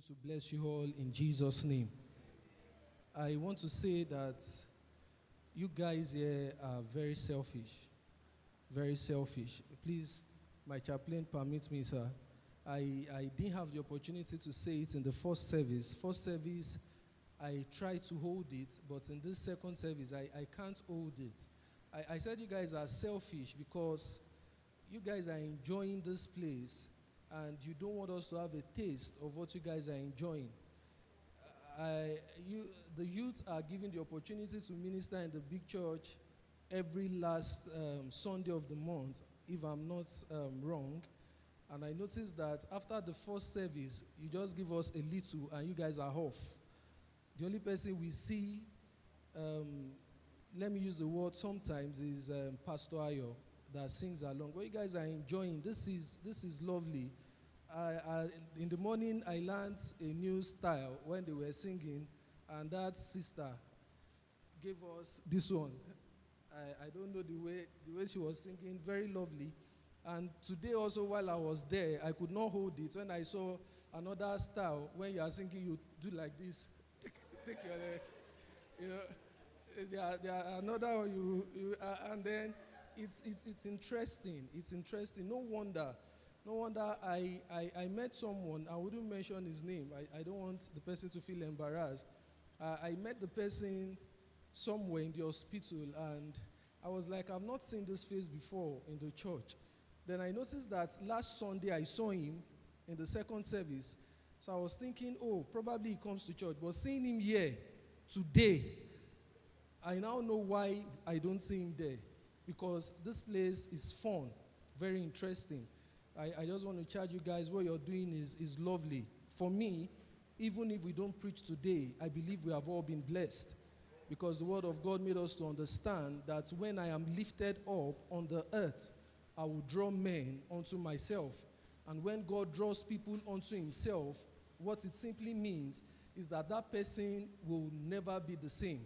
continue to bless you all in Jesus' name. I want to say that you guys here are very selfish. Very selfish. Please, my chaplain, permit me, sir. I, I didn't have the opportunity to say it in the first service. First service, I tried to hold it, but in this second service, I, I can't hold it. I, I said you guys are selfish because you guys are enjoying this place and you don't want us to have a taste of what you guys are enjoying. I, you, the youth are given the opportunity to minister in the big church every last um, Sunday of the month, if I'm not um, wrong. And I noticed that after the first service, you just give us a little and you guys are off. The only person we see, um, let me use the word sometimes, is um, Pastor Ayo that sings along. Well, you guys are enjoying. This is, this is lovely. I, I, in the morning, I learned a new style when they were singing, and that sister gave us this one. I, I don't know the way, the way she was singing, very lovely. And today also, while I was there, I could not hold it. When I saw another style, when you are singing, you do like this. Take your, you know, there, there another one you, you uh, and then it's, it's, it's interesting. It's interesting. No wonder. No wonder I, I, I met someone, I wouldn't mention his name. I, I don't want the person to feel embarrassed. Uh, I met the person somewhere in the hospital and I was like, I've not seen this face before in the church. Then I noticed that last Sunday I saw him in the second service. So I was thinking, oh, probably he comes to church. But seeing him here today, I now know why I don't see him there because this place is fun, very interesting. I, I just want to charge you guys what you're doing is, is lovely. For me, even if we don't preach today, I believe we have all been blessed because the word of God made us to understand that when I am lifted up on the earth, I will draw men unto myself. And when God draws people unto himself, what it simply means is that that person will never be the same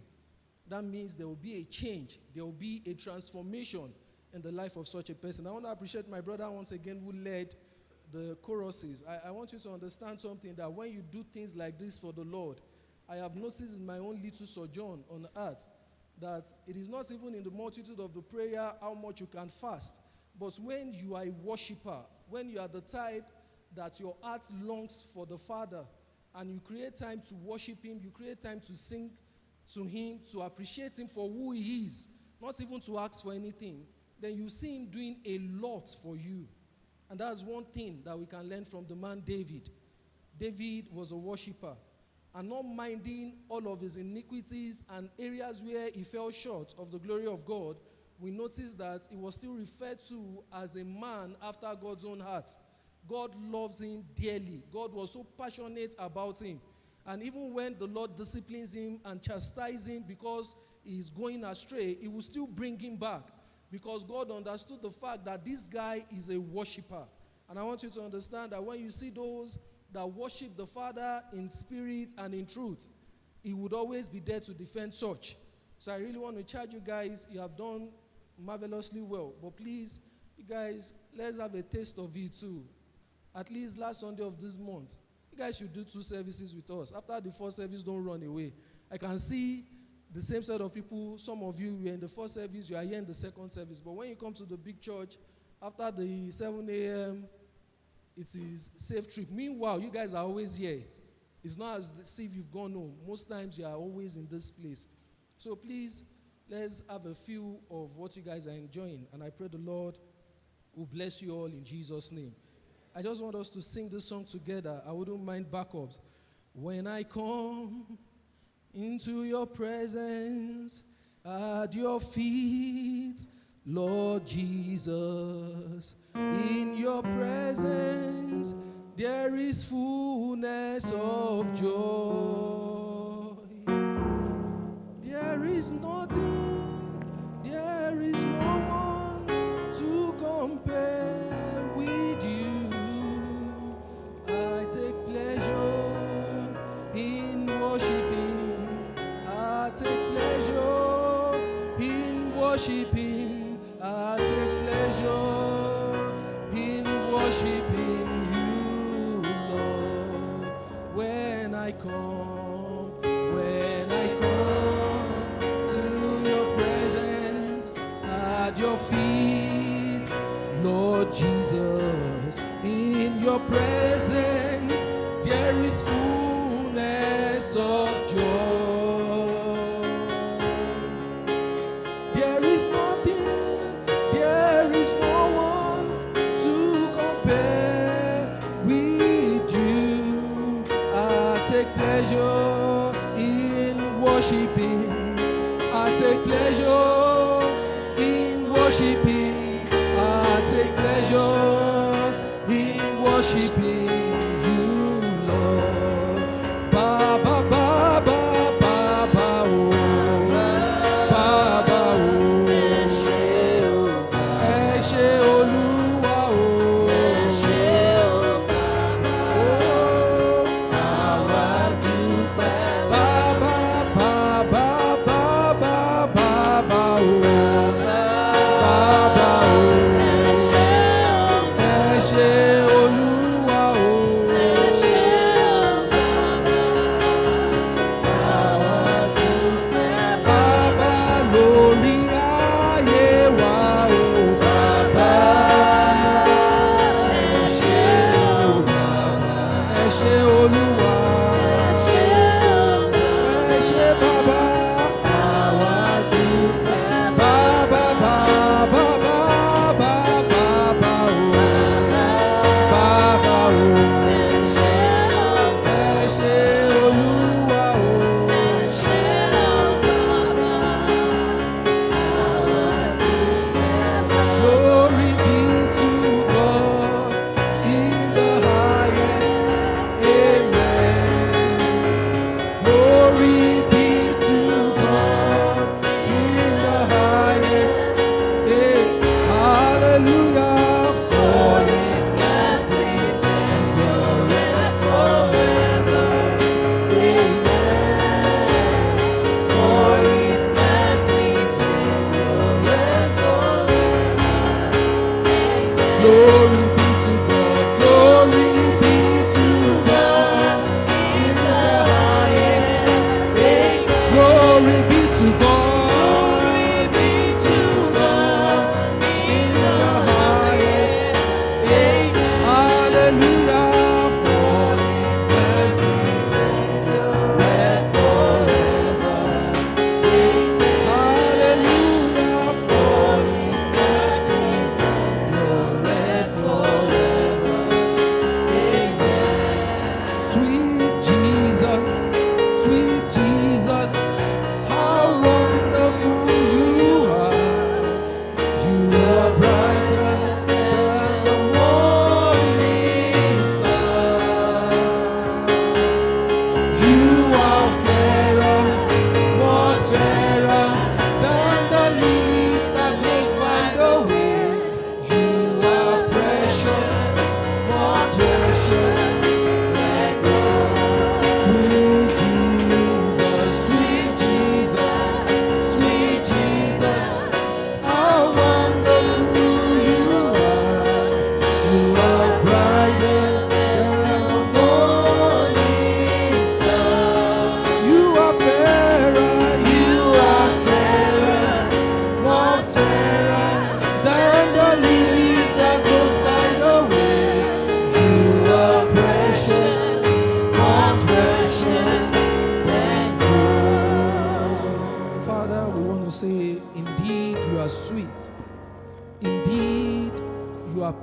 that means there will be a change, there will be a transformation in the life of such a person. I want to appreciate my brother once again who led the choruses. I, I, want you to understand something that when you do things like this for the Lord, I have noticed in my own little sojourn on earth that it is not even in the multitude of the prayer how much you can fast, but when you are a worshiper, when you are the type that your heart longs for the Father, and you create time to worship Him, you create time to sing to him, to appreciate him for who he is, not even to ask for anything, then you see him doing a lot for you. And that's one thing that we can learn from the man David. David was a worshiper and not minding all of his iniquities and areas where he fell short of the glory of God, we notice that he was still referred to as a man after God's own heart. God loves him dearly. God was so passionate about him and even when the Lord disciplines him and chastises him because he is going astray, he will still bring him back because God understood the fact that this guy is a worshiper. And I want you to understand that when you see those that worship the Father in spirit and in truth, he would always be there to defend such. So I really want to charge you guys. You have done marvelously well. But please, you guys, let's have a taste of it too. At least last Sunday of this month, you guys should do two services with us. After the first service, don't run away. I can see the same set of people. Some of you were in the first service, you are here in the second service. But when you come to the big church, after the 7 a.m., it is safe trip. Meanwhile, you guys are always here. It's not as if you've gone home. Most times you are always in this place. So please, let's have a few of what you guys are enjoying. And I pray the Lord will bless you all in Jesus' name. I just want us to sing this song together. I wouldn't mind backups. When I come into your presence at your feet, Lord Jesus, in your presence there is fullness of joy. There is nothing, there is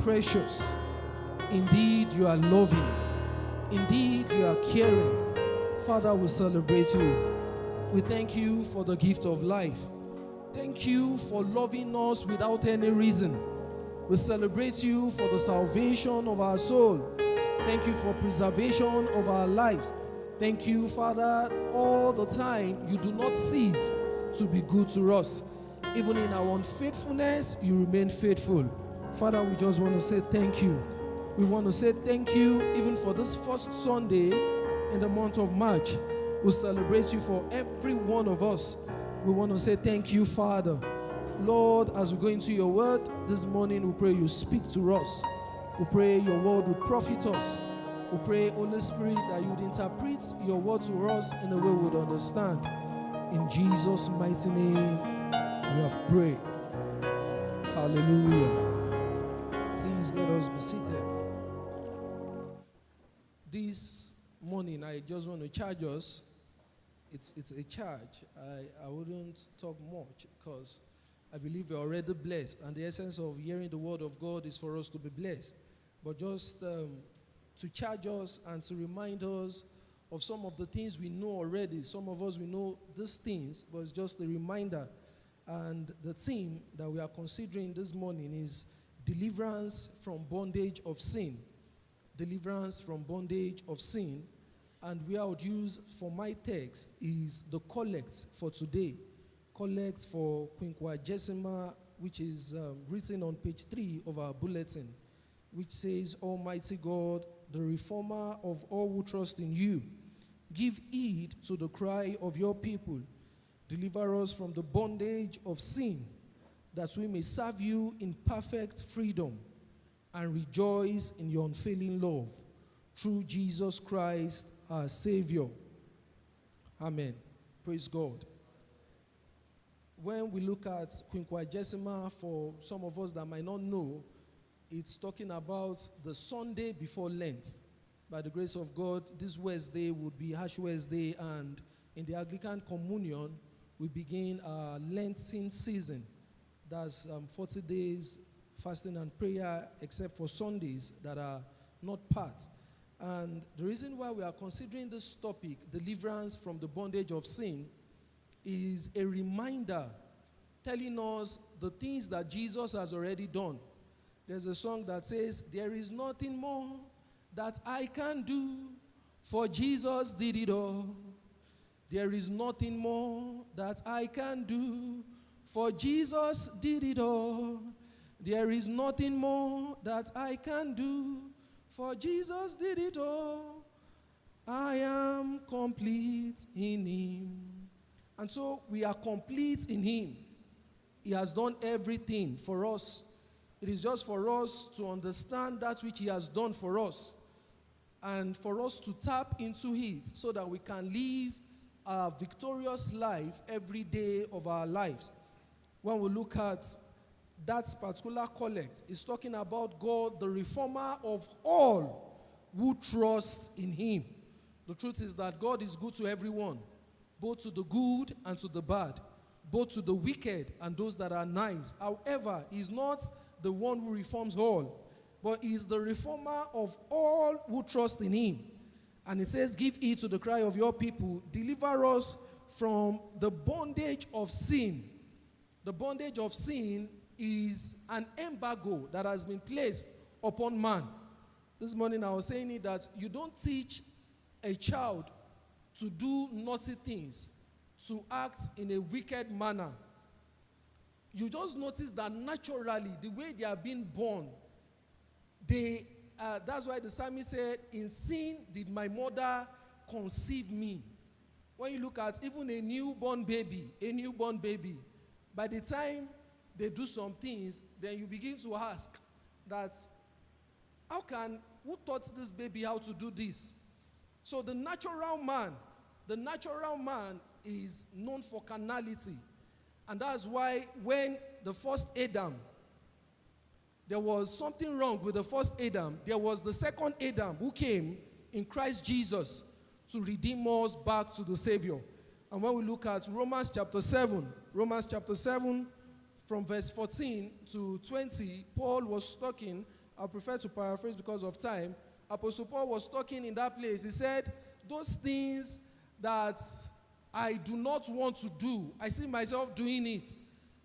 precious. Indeed, you are loving. Indeed, you are caring. Father, we celebrate you. We thank you for the gift of life. Thank you for loving us without any reason. We celebrate you for the salvation of our soul. Thank you for preservation of our lives. Thank you, Father, all the time you do not cease to be good to us. Even in our unfaithfulness, you remain faithful. Father, we just want to say thank you. We want to say thank you even for this first Sunday in the month of March. We celebrate you for every one of us. We want to say thank you, Father. Lord, as we go into your word this morning, we pray you speak to us. We pray your word will profit us. We pray, Holy Spirit, that you'd interpret your word to us in a way we would understand. In Jesus' mighty name, we have prayed. Hallelujah. Please let us be seated. This morning, I just want to charge us. It's, it's a charge. I, I wouldn't talk much because I believe we're already blessed. And the essence of hearing the word of God is for us to be blessed. But just um, to charge us and to remind us of some of the things we know already. Some of us, we know these things, but it's just a reminder. And the theme that we are considering this morning is deliverance from bondage of sin. Deliverance from bondage of sin. And where I would use for my text is the collect for today. Collect for Quinquagesima, which is um, written on page three of our bulletin, which says, Almighty God, the reformer of all who trust in you, give heed to the cry of your people. Deliver us from the bondage of sin, that we may serve you in perfect freedom and rejoice in your unfailing love. Through Jesus Christ, our Savior. Amen. Praise God. When we look at Quinquagesima, for some of us that might not know, it's talking about the Sunday before Lent. By the grace of God, this Wednesday would be Ash Wednesday, and in the Anglican Communion, we begin our Lenten season. That's um, 40 days fasting and prayer, except for Sundays that are not part. And the reason why we are considering this topic, deliverance from the bondage of sin, is a reminder telling us the things that Jesus has already done. There's a song that says, There is nothing more that I can do, for Jesus did it all. There is nothing more that I can do, for Jesus did it all. There is nothing more that I can do, for Jesus did it all. I am complete in Him. And so we are complete in Him. He has done everything for us. It is just for us to understand that which He has done for us and for us to tap into it so that we can live a victorious life every day of our lives. When we look at that particular collect, it's talking about God, the reformer of all who trust in Him. The truth is that God is good to everyone, both to the good and to the bad, both to the wicked and those that are nice. However, He's not the one who reforms all, but he is the reformer of all who trust in him. And it says, Give heed to the cry of your people, deliver us from the bondage of sin. The bondage of sin is an embargo that has been placed upon man. This morning I was saying it that you don't teach a child to do naughty things, to act in a wicked manner, you just notice that naturally, the way they are being born, they, uh, that's why the psalmist said, In sin did my mother conceive me. When you look at even a newborn baby, a newborn baby, by the time they do some things, then you begin to ask that, how can, who taught this baby how to do this? So the natural man, the natural man is known for carnality. And that's why when the first Adam, there was something wrong with the first Adam, there was the second Adam who came in Christ Jesus to redeem us back to the Savior. And when we look at Romans chapter 7, Romans chapter 7, from verse 14 to 20, Paul was talking. I prefer to paraphrase because of time. Apostle Paul was talking in that place. He said, Those things that I do not want to do. I see myself doing it.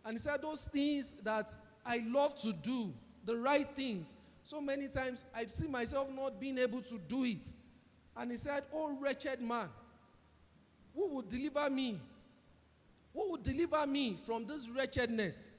And he said, Those things that I love to do, the right things, so many times I see myself not being able to do it. And he said, Oh, wretched man, who would deliver me? Who would deliver me from this wretchedness?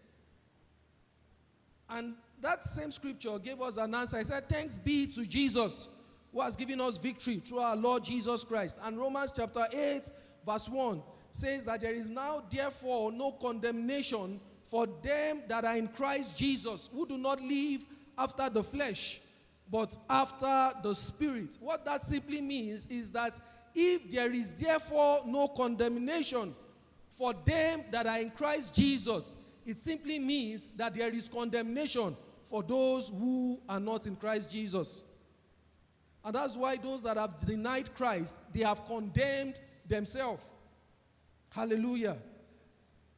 And that same scripture gave us an answer. I said, Thanks be to Jesus who has given us victory through our Lord Jesus Christ. And Romans chapter 8, verse 1 says that there is now, therefore, no condemnation for them that are in Christ Jesus, who do not live after the flesh, but after the Spirit. What that simply means is that if there is therefore no condemnation for them that are in Christ Jesus, it simply means that there is condemnation for those who are not in Christ Jesus. And that's why those that have denied Christ, they have condemned themselves. Hallelujah.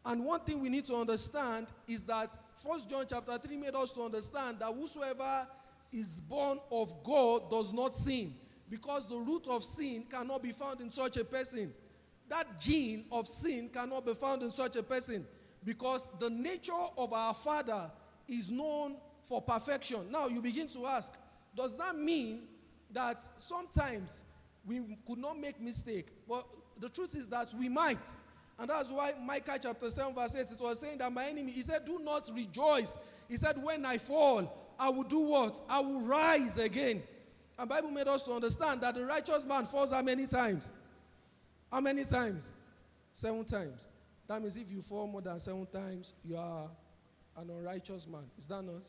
And one thing we need to understand is that First John chapter 3 made us to understand that whosoever is born of God does not sin, because the root of sin cannot be found in such a person. That gene of sin cannot be found in such a person, because the nature of our Father is known for perfection. Now you begin to ask, does that mean that sometimes we could not make mistake? Well, the truth is that we might. And that's why Micah chapter 7, verse 8, it was saying that my enemy, he said, Do not rejoice. He said, When I fall, I will do what? I will rise again. And Bible made us to understand that the righteous man falls how many times? How many times? Seven times. That means if you fall more than seven times, you are an unrighteous man. Is that not?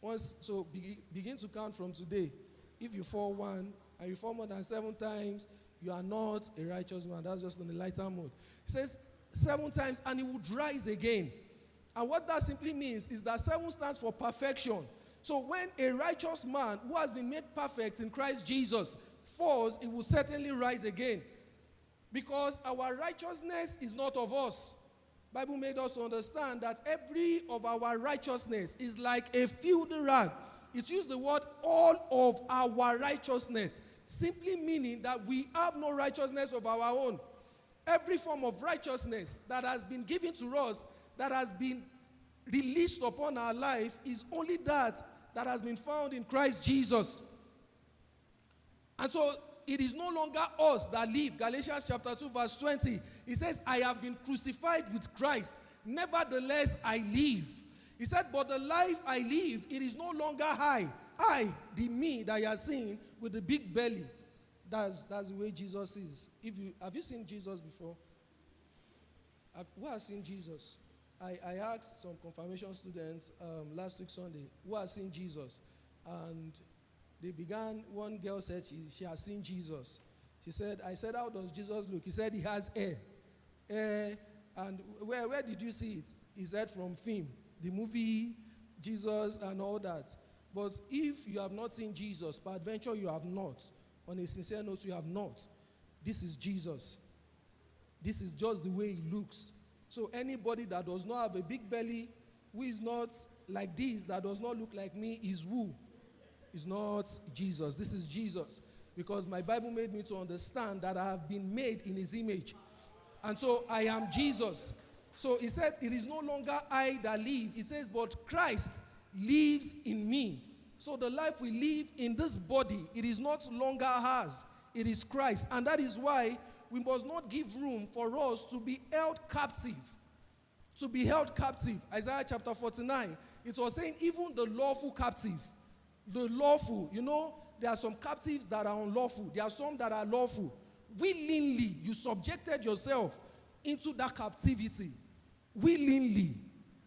Once, so be, begin to count from today. If you fall one and you fall more than seven times, you are not a righteous man. That's just on the lighter mode. He says seven times and he would rise again. And what that simply means is that seven stands for perfection. So when a righteous man who has been made perfect in Christ Jesus falls, he will certainly rise again. Because our righteousness is not of us. Bible made us understand that every of our righteousness is like a filthy rag. It used the word all of our righteousness, simply meaning that we have no righteousness of our own. Every form of righteousness that has been given to us, that has been released upon our life, is only that that has been found in Christ Jesus. And so it is no longer us that live. Galatians chapter 2, verse 20. He says, I have been crucified with Christ. Nevertheless, I live. He said, But the life I live, it is no longer I. I, the me that you are seeing with the big belly. That's, that's the way Jesus is. If you, have you seen Jesus before? Have, who has seen Jesus? I, I asked some confirmation students um, last week Sunday, who has seen Jesus? And they began, one girl said she, she has seen Jesus. She said, I said, how does Jesus look? He said, he has hair. Hair. And where, where did you see it? He said, from film, the movie, Jesus, and all that. But if you have not seen Jesus, peradventure you have not, on a sincere note, you have not. This is Jesus. This is just the way he looks. So anybody that does not have a big belly, who is not like this, that does not look like me, is who? Is not Jesus. This is Jesus. Because my Bible made me to understand that I have been made in his image. And so I am Jesus. So he said, It is no longer I that live. He says, But Christ lives in me. So the life we live in this body, it is not longer ours, it is Christ. And that is why we must not give room for us to be held captive. To be held captive. Isaiah chapter 49, it was saying, even the lawful captive, the lawful, you know, there are some captives that are unlawful, there are some that are lawful. Willingly, you subjected yourself into that captivity. Willingly.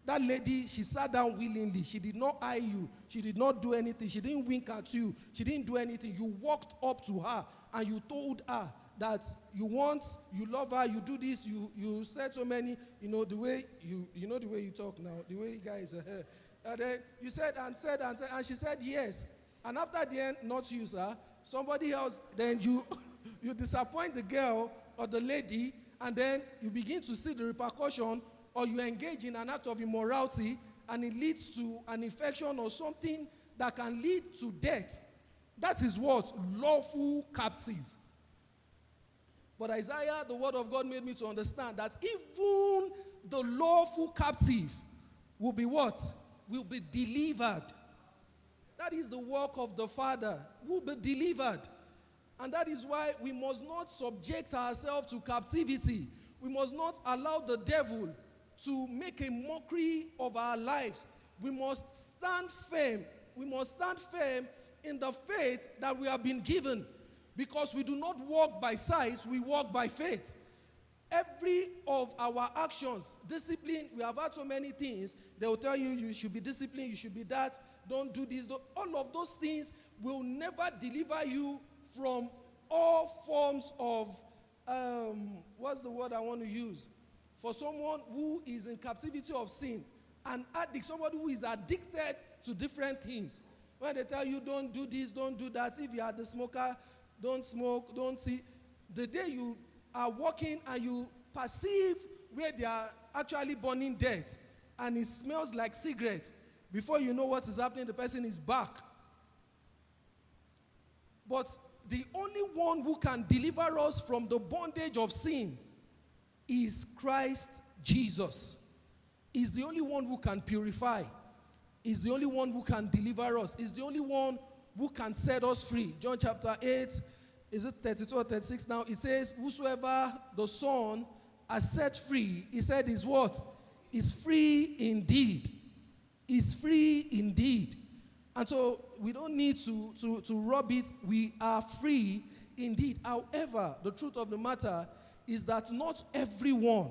That lady, she sat down willingly. She did not eye you. She did not do anything. She didn't wink at you. She didn't do anything. You walked up to her and you told her that you want, you love her, you do this, you, you said so many, you know, the way you, you know the way you talk now, the way you guys are here. And then you said and said and said, and she said yes. And after the end, not you, sir, somebody else, then you, you disappoint the girl or the lady, and then you begin to see the repercussion or you engage in an act of immorality and it leads to an infection or something that can lead to death. That is what? Lawful captive. But Isaiah, the word of God made me to understand that even the lawful captive will be what? Will be delivered. That is the work of the Father, will be delivered. And that is why we must not subject ourselves to captivity. We must not allow the devil to make a mockery of our lives. We must stand firm. We must stand firm in the faith that we have been given because we do not walk by sight, we walk by faith. Every of our actions, discipline, we have had so many things. They will tell you you should be disciplined, you should be that. don't do this. Don't. All of those things will never deliver you from all forms of, um, what's the word I want to use? For someone who is in captivity of sin, an addict, somebody who is addicted to different things. When they tell you, don't do this, don't do that, if you are the smoker, don't smoke, don't see. The day you are walking and you perceive where they are actually burning death and it smells like cigarette, before you know what is happening, the person is back. But the only one who can deliver us from the bondage of sin is Christ Jesus. Is the only one who can purify. Is the only one who can deliver us. Is the only one who can set us free. John chapter 8, is it 32 or 36 now? It says, Whosoever the Son has set free, he said, is what? Is free indeed. Is free indeed. And so we don't need to, to, to rub it. We are free indeed. However, the truth of the matter is that not everyone,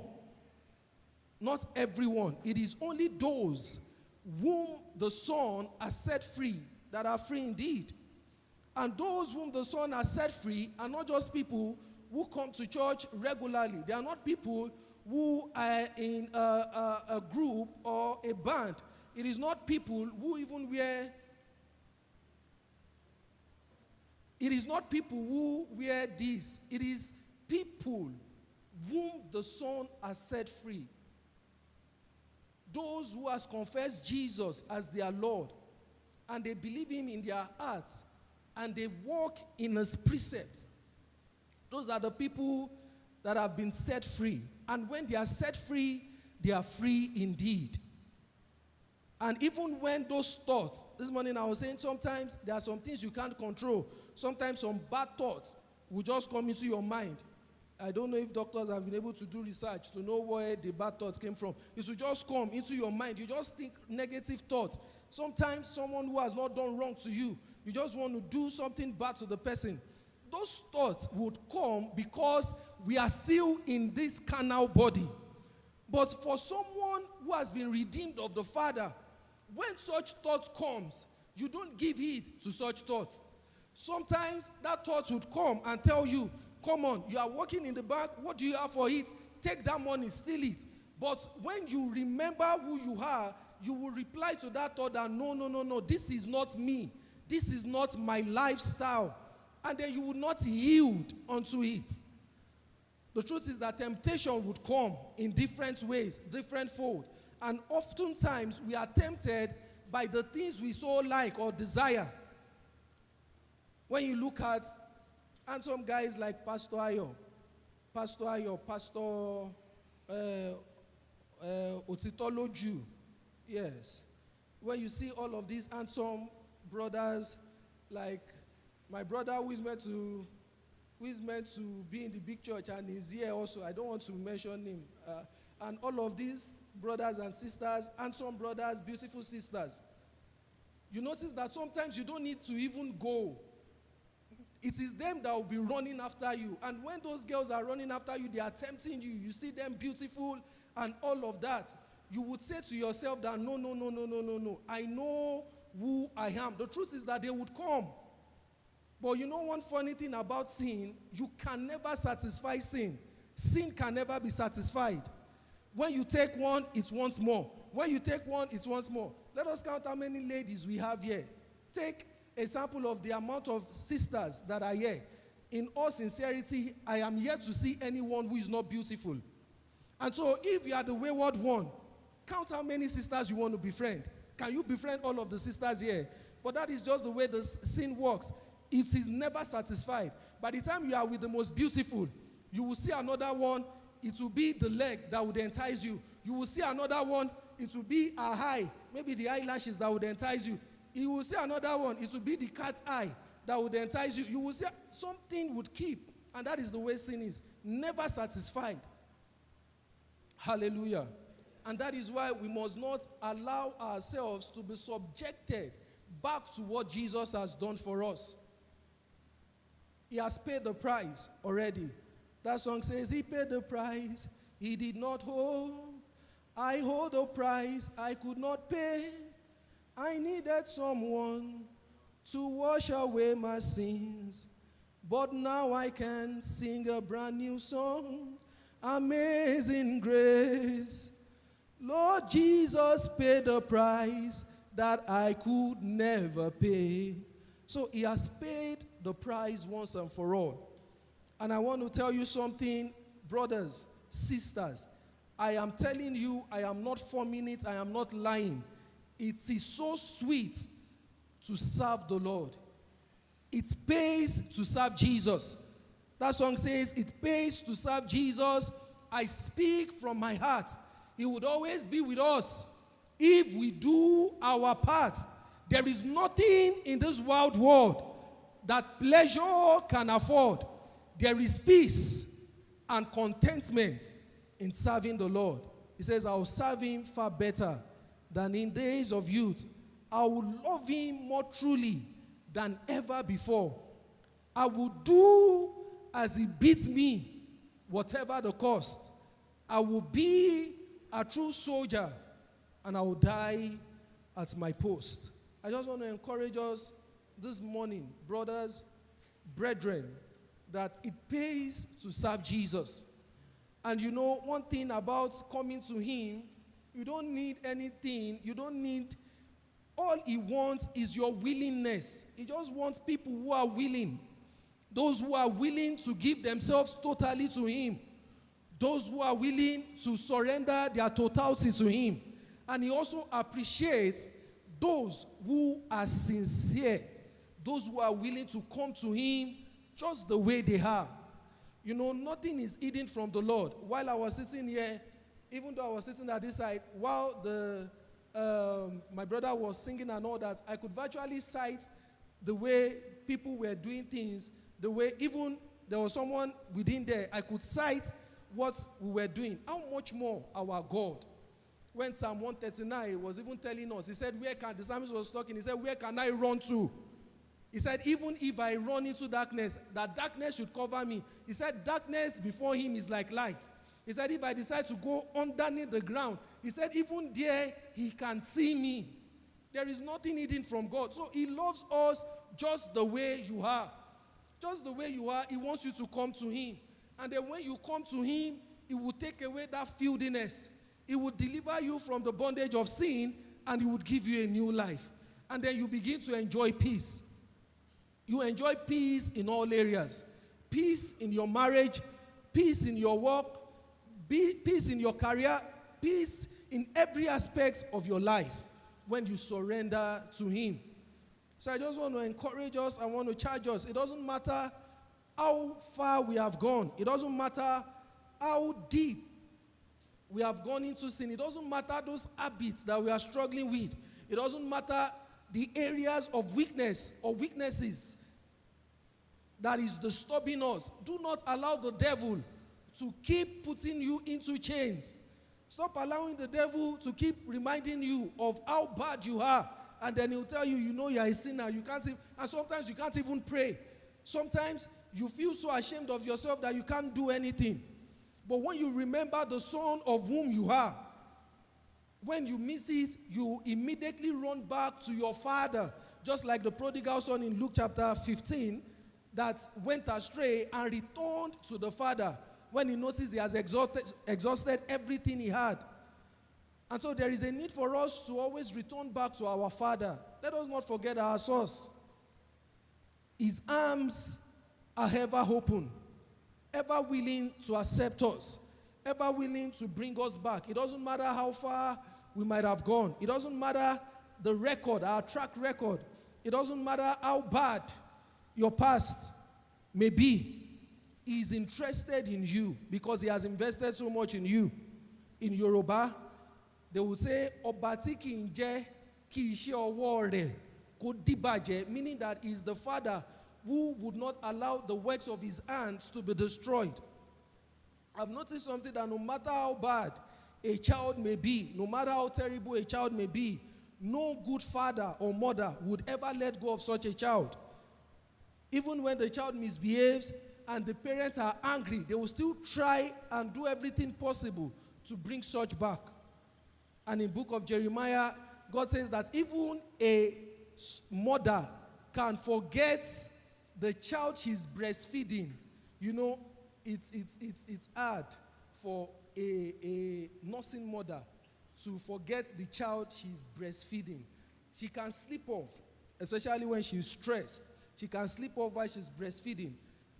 not everyone, it is only those whom the Son has set free that are free indeed. And those whom the Son has set free are not just people who come to church regularly. They are not people who are in a, a, a group or a band. It is not people who even wear It is not people who wear this. It is people whom the Son has set free. Those who has confessed Jesus as their Lord and they believe him in their hearts and they walk in his precepts. Those are the people that have been set free. And when they are set free, they are free indeed. And even when those thoughts, this morning I was saying sometimes there are some things you can't control. Sometimes some bad thoughts will just come into your mind. I don't know if doctors have been able to do research to know where the bad thoughts came from. It will just come into your mind. You just think negative thoughts. Sometimes someone who has not done wrong to you, you just want to do something bad to the person. Those thoughts would come because we are still in this carnal body. But for someone who has been redeemed of the Father, when such thoughts comes, you don't give heed to such thoughts. Sometimes that thought would come and tell you, come on, you are working in the bank, what do you have for it? Take that money, steal it. But when you remember who you are, you will reply to that thought that no, no, no, no, this is not me. This is not my lifestyle. And then you will not yield unto it. The truth is that temptation would come in different ways, different fold. And oftentimes we are tempted by the things we so like or desire. When you look at, and some guys like Pastor Ayo, Pastor Ayo, Pastor uh, uh, Otitoloju, yes. When you see all of these handsome brothers, like my brother who is meant to, who is meant to be in the big church and is here also. I don't want to mention him. Uh, and all of these brothers and sisters, handsome brothers, beautiful sisters. You notice that sometimes you don't need to even go it is them that will be running after you. And when those girls are running after you, they are tempting you. You see them beautiful and all of that. You would say to yourself that no, no, no, no, no, no, no. I know who I am. The truth is that they would come. But you know one funny thing about sin? You can never satisfy sin. Sin can never be satisfied. When you take one, it wants more. When you take one, it wants more. Let us count how many ladies we have here. Take a sample of the amount of sisters that are here. In all sincerity, I am yet to see anyone who is not beautiful. And so, if you are the wayward one, count how many sisters you want to befriend. Can you befriend all of the sisters here? But that is just the way the sin works. It is never satisfied. By the time you are with the most beautiful, you will see another one. It will be the leg that would entice you. You will see another one. It will be a eye, maybe the eyelashes that would entice you. You will see another one. It will be the cat's eye that would entice you. You will see something would keep. And that is the way sin is. Never satisfied. Hallelujah. And that is why we must not allow ourselves to be subjected back to what Jesus has done for us. He has paid the price already. That song says, He paid the price He did not hold. I hold the price I could not pay. I needed someone to wash away my sins, but now I can sing a brand new song. Amazing grace. Lord Jesus paid the price that I could never pay. So he has paid the price once and for all. And I want to tell you something, brothers, sisters. I am telling you, I am not forming it, I am not lying. It is so sweet to serve the Lord. It pays to serve Jesus. That song says, It pays to serve Jesus. I speak from my heart. He would always be with us if we do our part. There is nothing in this wild world that pleasure can afford. There is peace and contentment in serving the Lord. He says, I will serve him far better than in days of youth. I will love him more truly than ever before. I will do as he bids me, whatever the cost. I will be a true soldier and I will die at my post. I just want to encourage us this morning, brothers, brethren, that it pays to serve Jesus. And you know, one thing about coming to Him, you don't need anything, you don't need, all He wants is your willingness. He just wants people who are willing, those who are willing to give themselves totally to Him, those who are willing to surrender their totality to Him. And He also appreciates those who are sincere, those who are willing to come to Him just the way they are. You know, nothing is hidden from the Lord. While I was sitting here, even though I was sitting at this side, while the um, my brother was singing and all that, I could virtually cite the way people were doing things, the way even there was someone within there, I could sight what we were doing. How much more our God? When Psalm 139 was even telling us, he said, Where can the psalmist was talking? He said, Where can I run to? He said, Even if I run into darkness, that darkness should cover me. He said, Darkness before him is like light. He said, If I decide to go underneath the ground, he said, Even there, he can see me. There is nothing hidden from God. So he loves us just the way you are. Just the way you are, he wants you to come to him. And then when you come to him, he will take away that filthiness. He will deliver you from the bondage of sin and he would give you a new life. And then you begin to enjoy peace. You enjoy peace in all areas peace in your marriage, peace in your work, peace in your career, peace in every aspect of your life when you surrender to Him. So I just want to encourage us, I want to charge us. It doesn't matter how far we have gone, it doesn't matter how deep we have gone into sin, it doesn't matter those habits that we are struggling with, it doesn't matter the areas of weakness or weaknesses that is disturbing us. Do not allow the devil to keep putting you into chains. Stop allowing the devil to keep reminding you of how bad you are. And then he'll tell you, you know, you're a sinner. You can't, even, and sometimes you can't even pray. Sometimes you feel so ashamed of yourself that you can't do anything. But when you remember the son of whom you are, when you miss it, you immediately run back to your father, just like the prodigal son in Luke chapter 15 that went astray and returned to the father when he notices he has exhausted, exhausted everything he had. And so there is a need for us to always return back to our father. Let us not forget our source. His arms are ever open, ever willing to accept us, ever willing to bring us back. It doesn't matter how far we might have gone. It doesn't matter the record, our track record. It doesn't matter how bad your past may be. He is interested in you because he has invested so much in you. In Yoruba, they would say, Obati ki ishe meaning that he is the father who would not allow the works of his hands to be destroyed. I've noticed something that no matter how bad a child may be, no matter how terrible a child may be, no good father or mother would ever let go of such a child. Even when the child misbehaves and the parents are angry, they will still try and do everything possible to bring such back. And in book of Jeremiah, God says that even a mother can forget the child she's breastfeeding. You know, it's, it's, it's, it's hard for a, a nursing mother to forget the child she's breastfeeding. She can sleep off, especially when she's stressed. She can sleep off while she's breastfeeding,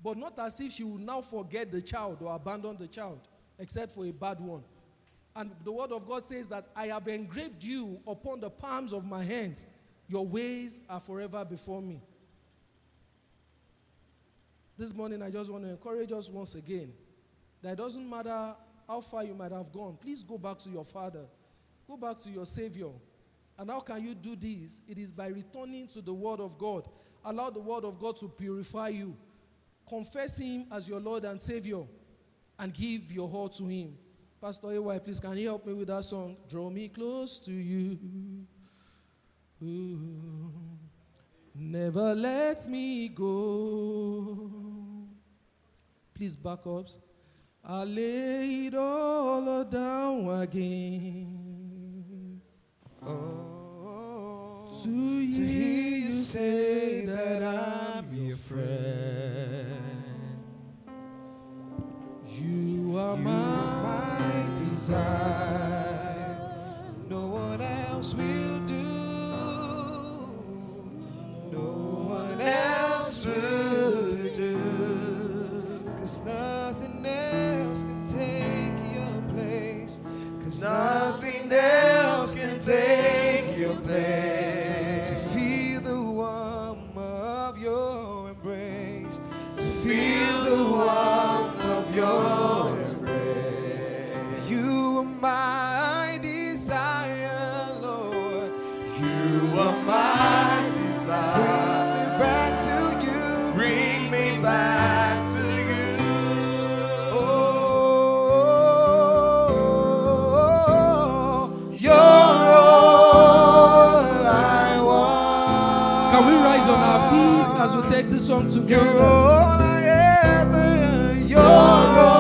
but not as if she will now forget the child or abandon the child, except for a bad one. And the word of God says that I have engraved you upon the palms of my hands. Your ways are forever before me. This morning, I just want to encourage us once again that it doesn't matter how far you might have gone, please go back to your Father, go back to your Savior. And how can you do this? It is by returning to the Word of God. Allow the Word of God to purify you. Confess Him as your Lord and Savior and give your heart to Him. Pastor AY, please can you help me with that song? Draw me close to you. Ooh. Never let me go. Please back up. I lay it all down again. Oh, To hear you say that I'm your friend. You are You my my desire. No one else will feet as we take this song You're together? all I ever, you're all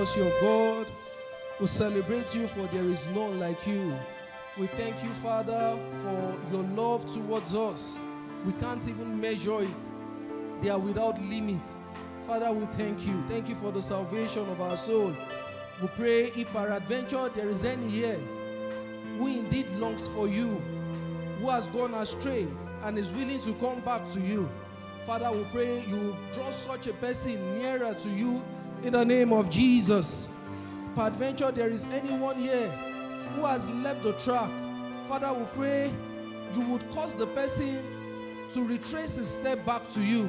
because you're God. We celebrate you for there is none like you. We thank you, Father, for your love towards us. We can't even measure it, they are without limit. Father, we thank you. Thank you for the salvation of our soul. We pray if peradventure there is any here who indeed longs for you, who has gone astray and is willing to come back to you. Father, we pray you draw such a person nearer to you in the name of Jesus. Peradventure, there is anyone here who has left the track. Father, we pray you would cause the person to retrace his step back to you.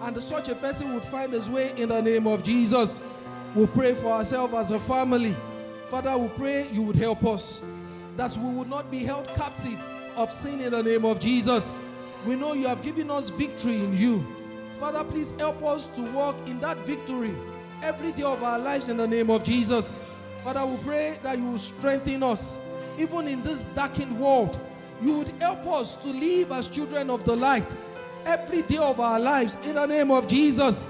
And such a person would find his way in the name of Jesus. We pray for ourselves as a family. Father, we pray you would help us that we would not be held captive of sin in the name of Jesus. We know you have given us victory in you. Father, please help us to walk in that victory every day of our lives in the name of Jesus. Father, we pray that you will strengthen us even in this darkened world. You would help us to live as children of the light every day of our lives in the name of Jesus.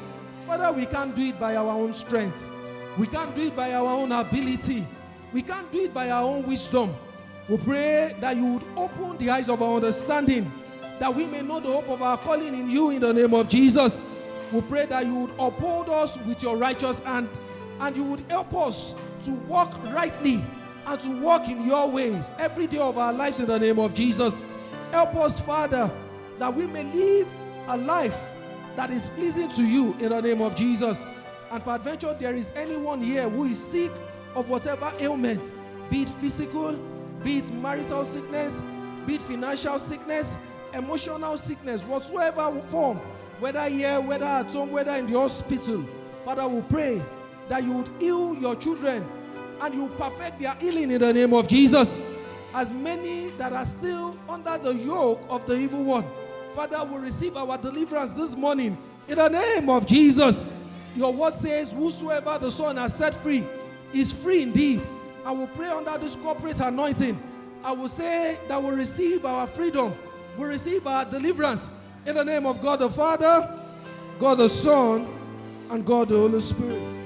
Father, we can't do it by our own strength. We can't do it by our own ability. We can't do it by our own wisdom. We pray that you would open the eyes of our understanding, that we may know the hope of our calling in you in the name of Jesus. We pray that you would uphold us with your righteous hand and you would help us to walk rightly and to walk in your ways every day of our lives in the name of Jesus. Help us, Father, that we may live a life that is pleasing to you in the name of Jesus. And peradventure, there is anyone here who is sick of whatever ailment, be it physical, be it marital sickness, be it financial sickness, emotional sickness, whatsoever will form, whether here, whether at home, whether in the hospital. Father, we pray that you would heal your children and you perfect their healing in the name of Jesus. As many that are still under the yoke of the evil one, Father, will receive our deliverance this morning in the name of Jesus. Your word says, Whosoever the Son has set free is free indeed. I will pray under this corporate anointing. I will say that we'll receive our freedom, we'll receive our deliverance in the name of God the Father, God the Son, and God the Holy Spirit.